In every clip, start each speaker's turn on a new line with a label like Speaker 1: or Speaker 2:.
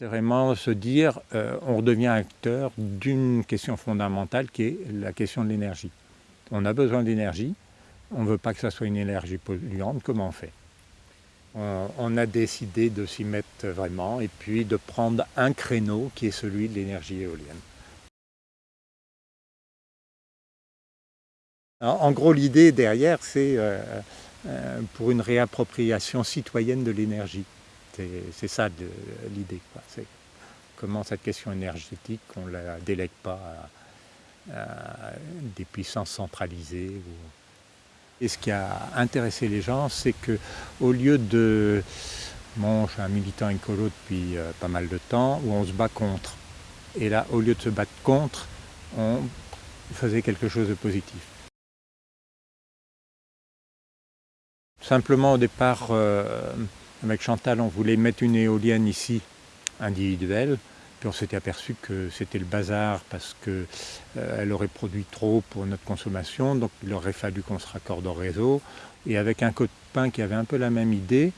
Speaker 1: C'est vraiment se dire, euh, on redevient acteur d'une question fondamentale qui est la question de l'énergie. On a besoin d'énergie, on ne veut pas que ça soit une énergie polluante, comment on fait? On, a décidé de s'y mettre vraiment et puis de prendre un créneau qui est celui de l'énergie éolienne. En gros, l'idée derrière, c'est euh, euh, pour une réappropriation citoyenne de l'énergie. C'est ça l'idée. C'est comment cette question énergétique, on ne la délègue pas à, des puissances centralisées. Et ce qui a intéressé les gens, c'est qu'au lieu de... Bon, je suis un militant écolo depuis euh, pas mal de temps, où on se bat contre. Et là, au lieu de se battre contre, on faisait quelque chose de positif. Simplement, au départ, euh, avec Chantal, on voulait mettre une éolienne ici, individuelle, puis on s'était aperçu que c'était le bazar parce qu'elle euh, aurait produit trop pour notre consommation, donc il aurait fallu qu'on se raccorde au réseau. Et avec un copain qui avait un peu la même idée,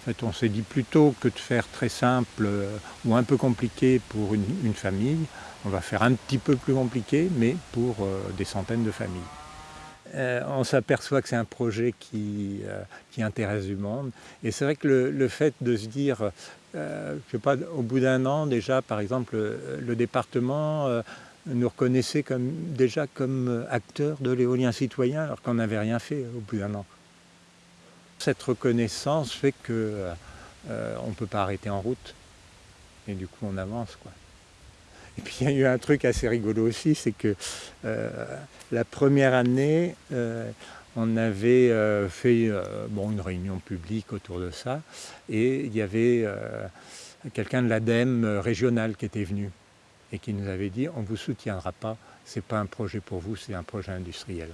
Speaker 1: en fait, on s'est dit plutôt que de faire très simple euh, ou un peu compliqué pour une, famille, on va faire un petit peu plus compliqué, mais pour euh, des centaines de familles. On s'aperçoit que c'est un projet qui, qui, intéresse du monde. Et c'est vrai que le, fait de se dire, euh, pas, au bout d'un an déjà, par exemple, le, département euh, nous reconnaissait déjà comme acteur de l'éolien citoyen alors qu'on n'avait rien fait au bout d'un an. Cette reconnaissance fait qu'on euh, ne peut pas arrêter en route et du coup on avance. Quoi. Et puis il y a eu un truc assez rigolo aussi, c'est que la première année, on avait euh, fait euh, une réunion publique autour de ça et il y avait euh, quelqu'un de l'ADEME régional qui était venu et qui nous avait dit on ne vous soutiendra pas, ce n'est pas un projet pour vous, c'est un projet industriel.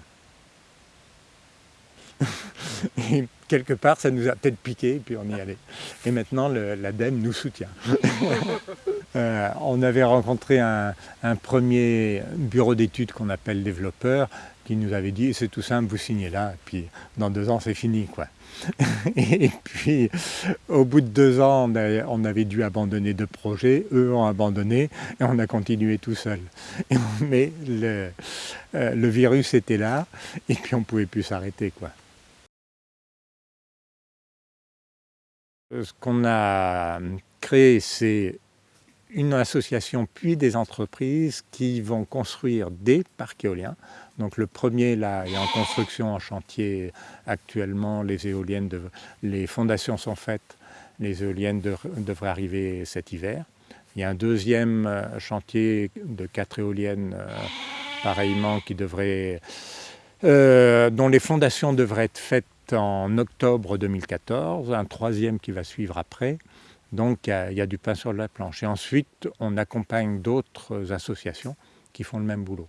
Speaker 1: et quelque part, ça nous a peut-être piqué, et puis on y allait. Et maintenant, l'ADEME nous soutient. on avait rencontré un, premier bureau d'études qu'on appelle développeur, qui nous avait dit c'est tout simple, vous signez là, et puis dans deux ans c'est fini. quoi. et puis au bout de deux ans, on avait dû abandonner deux projets, eux ont abandonné, et on a continué tout seul. Mais le, euh, le virus était là, et puis on ne pouvait plus s'arrêter. quoi. Ce qu'on a créé, c'est une association puis des entreprises qui vont construire des parcs éoliens. Donc le premier là est en construction, en chantier actuellement, les éoliennes, les fondations sont faites, les éoliennes devraient arriver cet hiver. Il y a un deuxième euh, chantier de quatre éoliennes euh, pareillement qui devrait, euh, dont les fondations devraient être faites en octobre 2014, un troisième qui va suivre après. Donc il y, a, du pain sur la planche. Et ensuite, on accompagne d'autres associations qui font le même boulot.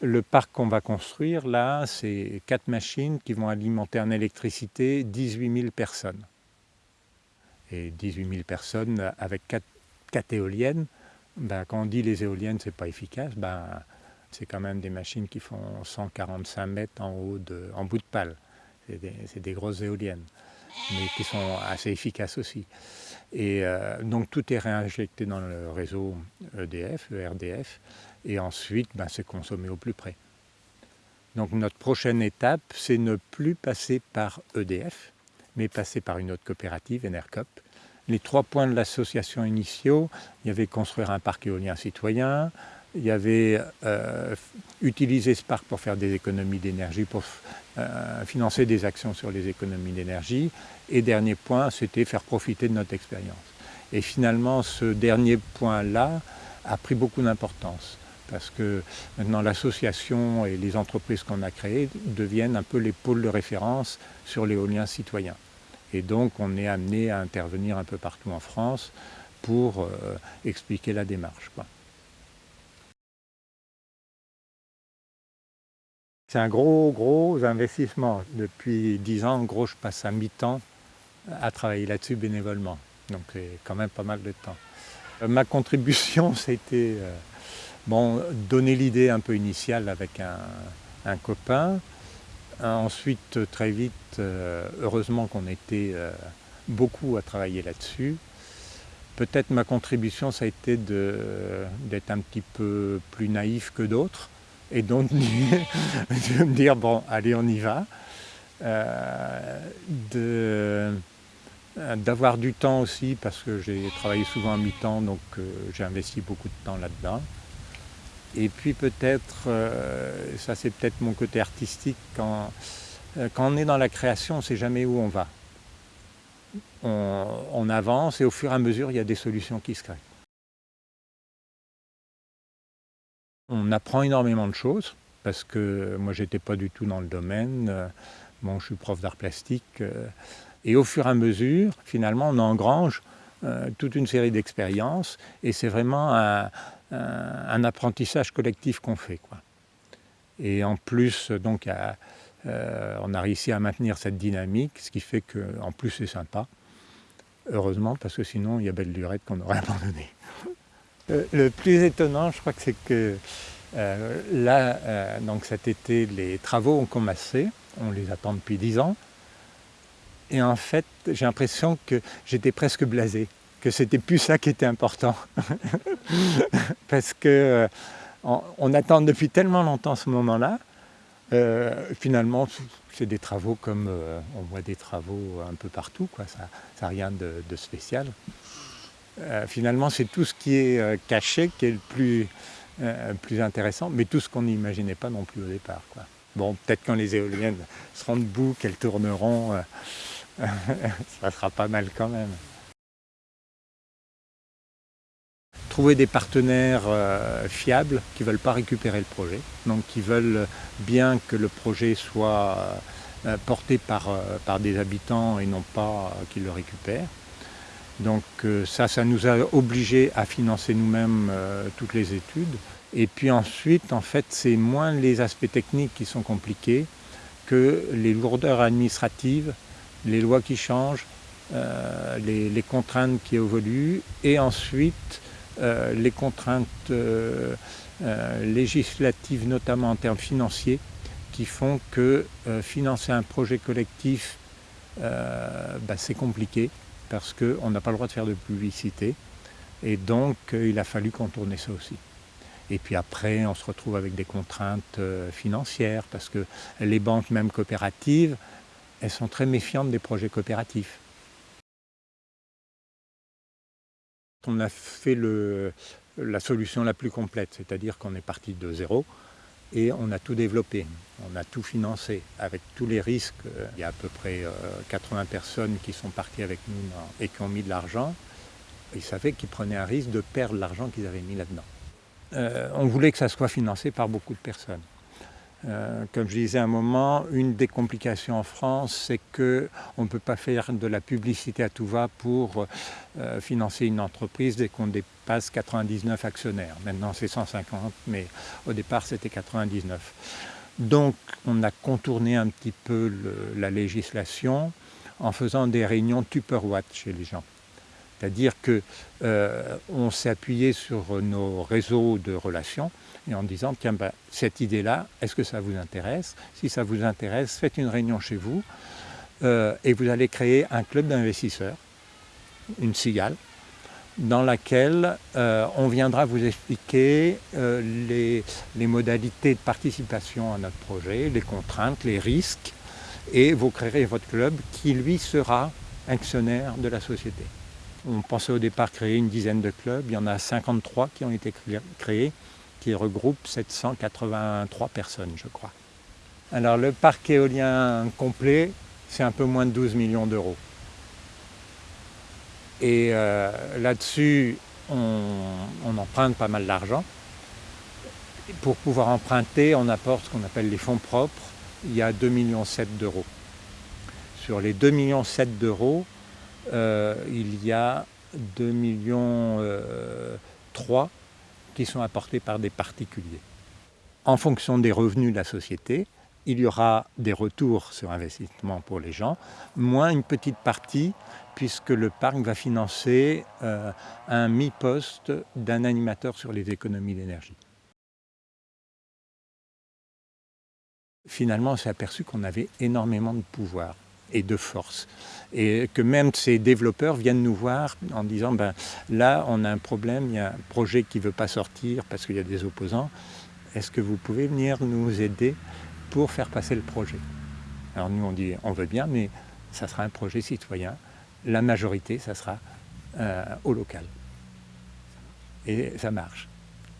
Speaker 1: Le parc qu'on va construire, là, c'est quatre machines qui vont alimenter en électricité 18 000 personnes. Et 18 000 personnes avec quatre, éoliennes, ben, quand on dit les éoliennes, c'est pas efficace, ben, c'est quand même des machines qui font 145 mètres en, haut de, en bout de pale. C'est des grosses éoliennes mais qui sont assez efficaces aussi. Et euh, donc tout est réinjecté dans le réseau EDF, ERDF, et ensuite ben, c'est consommé au plus près. Donc notre prochaine étape, c'est ne plus passer par EDF, mais passer par une autre coopérative, Enercop. Les trois points de l'association initiaux, il y avait construire un parc éolien citoyen, il y avait euh, utiliser ce parc pour faire des économies d'énergie, pour euh, financer des actions sur les économies d'énergie. Et dernier point, c'était faire profiter de notre expérience. Et finalement, ce dernier point-là a pris beaucoup d'importance parce que maintenant l'association et les entreprises qu'on a créées deviennent un peu les pôles de référence sur l'éolien citoyen. Et donc on est amené à intervenir un peu partout en France pour euh, expliquer la démarche. C'est un gros, gros investissement. Depuis dix ans, en gros, je passe à mi-temps à travailler là-dessus bénévolement. Donc c'est quand même pas mal de temps. Euh, ma contribution, c'était euh, bon, donner l'idée un peu initiale avec un, copain. Ensuite, très vite, euh, heureusement qu'on était beaucoup à travailler là-dessus. Peut-être ma contribution, ça a été d'être un petit peu plus naïf que d'autres et donc de me dire, bon, allez, on y va. Euh, d'avoir du temps aussi parce que j'ai travaillé souvent à mi-temps donc euh, j'ai investi beaucoup de temps là-dedans. Et puis peut-être euh, ça c'est peut-être mon côté artistique quand, quand on est dans la création on ne sait jamais où on va. On, avance et au fur et à mesure il y a des solutions qui se créent on apprend énormément de choses parce que moi j'étais pas du tout dans le domaine bon je suis prof d'art plastique et au fur et à mesure, finalement, on engrange euh, toute une série d'expériences et c'est vraiment un, apprentissage collectif qu'on fait. Et en plus, donc, euh, on a réussi à maintenir cette dynamique, ce qui fait qu'en plus c'est sympa. Heureusement, parce que sinon, il y a belle lurette qu'on aurait abandonné. Euh, le plus étonnant, je crois que c'est que là, donc cet été, les travaux ont commencé. On les attend depuis dix ans. Et en fait, j'ai l'impression que j'étais presque blasé, que c'était plus ça qui était important. Parce que euh, on, attend depuis tellement longtemps ce moment-là, euh, finalement, c'est des travaux comme euh, on voit des travaux un peu partout, quoi. ça n'a rien de, spécial. Finalement, c'est tout ce qui est caché qui est le plus, plus intéressant, mais tout ce qu'on n'imaginait pas non plus au départ. Bon, peut-être quand les éoliennes seront debout, qu'elles tourneront, ça sera pas mal quand même. Trouver des partenaires euh, fiables qui ne veulent pas récupérer le projet, donc qui veulent bien que le projet soit euh, porté par, euh, par des habitants et non pas qu'ils le récupèrent. Donc ça, ça nous a obligés à financer nous-mêmes toutes les études. Et puis ensuite, en fait, c'est moins les aspects techniques qui sont compliqués que les lourdeurs administratives les lois qui changent, euh, les, contraintes qui évoluent et ensuite euh, les contraintes euh, législatives, notamment en termes financiers, qui font que financer un projet collectif, bah, c'est compliqué parce qu'on n'a pas le droit de faire de publicité et donc il a fallu contourner ça aussi. Et puis après, on se retrouve avec des contraintes financières parce que les banques, même coopératives, elles sont très méfiantes des projets coopératifs. On a fait la solution la plus complète, c'est-à-dire qu'on est parti de zéro et on a tout développé, on a tout financé avec tous les risques. Il y a à peu près 80 euh, personnes qui sont parties avec nous et qui ont mis de l'argent. Ils savaient qu'ils prenaient un risque de perdre l'argent qu'ils avaient mis là-dedans. Euh, on voulait que ça soit financé par beaucoup de personnes. Euh, comme je disais un moment, une des complications en France, c'est qu'on ne peut pas faire de la publicité à tout va pour euh, financer une entreprise dès qu'on dépasse 99 actionnaires. Maintenant c'est 150, mais au départ c'était 99. Donc on a contourné un petit peu la législation en faisant des réunions Tupperwatt chez les gens. C'est-à-dire qu'on euh, s'est appuyé sur nos réseaux de relations et en disant, tiens, ben, cette idée-là, est-ce que ça vous intéresse? Si ça vous intéresse, faites une réunion chez vous euh, et vous allez créer un club d'investisseurs, une cigale, dans laquelle euh, on viendra vous expliquer les, les modalités de participation à notre projet, les contraintes, les risques, et vous créerez votre club qui, lui, sera actionnaire de la société. On pensait au départ créer une dizaine de clubs, il y en a 53 qui ont été créés, qui regroupent 783 personnes, je crois. Alors le parc éolien complet, c'est un peu moins de 12 millions d'euros. Et euh, là-dessus, on, emprunte pas mal d'argent. Pour pouvoir emprunter, on apporte ce qu'on appelle les fonds propres. Il y a 2,7 millions d'euros. Sur les 2,7 millions d'euros, euh, il y a 2 millions euh, qui sont apportés par des particuliers. En fonction des revenus de la société, il y aura des retours sur investissement pour les gens, moins une petite partie puisque le parc va financer euh, un mi-poste d'un animateur sur les économies d'énergie. Finalement, on s'est aperçu qu'on avait énormément de pouvoir et de force. Et que même ces développeurs viennent nous voir en disant ben, là on a un problème, il y a un projet qui ne veut pas sortir parce qu'il y a des opposants. Est-ce que vous pouvez venir nous aider pour faire passer le projet? Alors nous on dit on veut bien mais ça sera un projet citoyen. La majorité ça sera euh, au local. Et ça marche.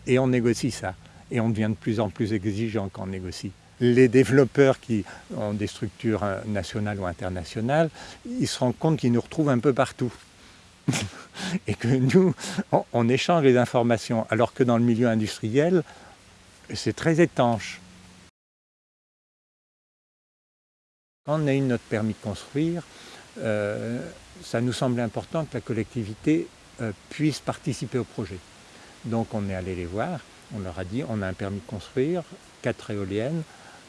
Speaker 1: Et on négocie ça. Et on devient de plus en plus exigeant quand on négocie les développeurs qui ont des structures nationales ou internationales, ils se rendent compte qu'ils nous retrouvent un peu partout. et que nous, on, échange les informations, alors que dans le milieu industriel, c'est très étanche. Quand on a eu notre permis de construire, euh, ça nous semblait important que la collectivité euh, puisse participer au projet. Donc on est allé les voir, on leur a dit on a un permis de construire, quatre éoliennes,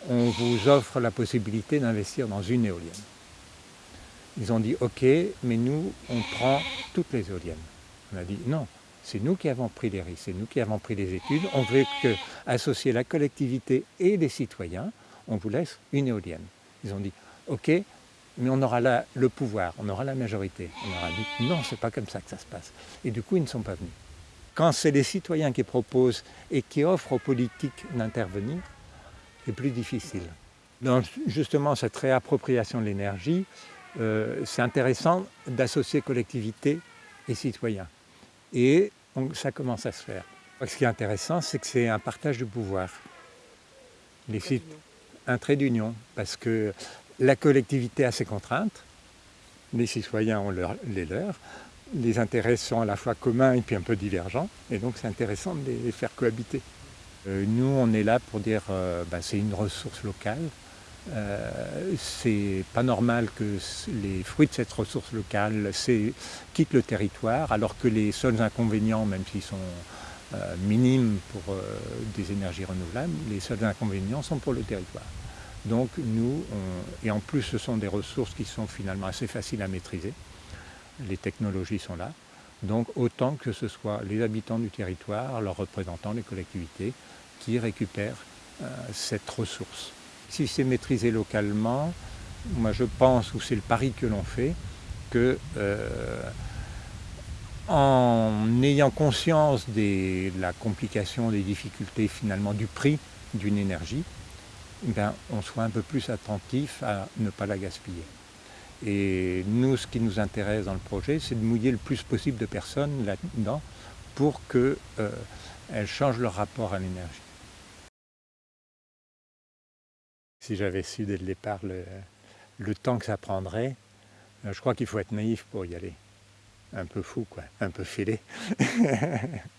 Speaker 1: on vous offre la possibilité d'investir dans une éolienne. Ils ont dit ok, mais nous on prend toutes les éoliennes. On a dit non, c'est nous qui avons pris les risques, c'est nous qui avons pris les études. On veut que, associer la collectivité et les citoyens, on vous laisse une éolienne. Ils ont dit ok, mais on aura là le pouvoir, on aura la majorité. On leur a dit non, c'est pas comme ça que ça se passe. Et du coup, ils ne sont pas venus. Quand c'est les citoyens qui proposent et qui offrent aux politiques d'intervenir, c'est plus difficile. Dans justement cette réappropriation de l'énergie, euh, c'est intéressant d'associer collectivités et citoyens. Et ça commence à se faire. Ce qui est intéressant, c'est que c'est un partage de pouvoir. Les un trait d'union, parce que la collectivité a ses contraintes, les citoyens ont les leurs, les intérêts sont à la fois communs et puis un peu divergents, et donc c'est intéressant de les faire cohabiter. Euh, nous, on est là pour dire euh, bah, c'est une ressource locale. Euh, c'est pas normal que les fruits de cette ressource locale quittent le territoire, alors que les seuls inconvénients, même s'ils sont minimes pour des énergies renouvelables, les seuls inconvénients sont pour le territoire. Donc nous, et en plus ce sont des ressources qui sont finalement assez faciles à maîtriser, les technologies sont là, donc autant que ce soit les habitants du territoire, leurs représentants, les collectivités, qui récupèrent euh, cette ressource. Si c'est maîtrisé localement, moi je pense, ou c'est le pari que l'on fait, que euh, en ayant conscience de la complication, des difficultés finalement du prix d'une énergie, ben, on soit un peu plus attentif à ne pas la gaspiller. Et nous, ce qui nous intéresse dans le projet, c'est de mouiller le plus possible de personnes là-dedans pour qu'elles euh, changent leur rapport à l'énergie. Si j'avais su dès le départ le, temps que ça prendrait, euh, je crois qu'il faut être naïf pour y aller. Un peu fou, quoi, un peu fêlé.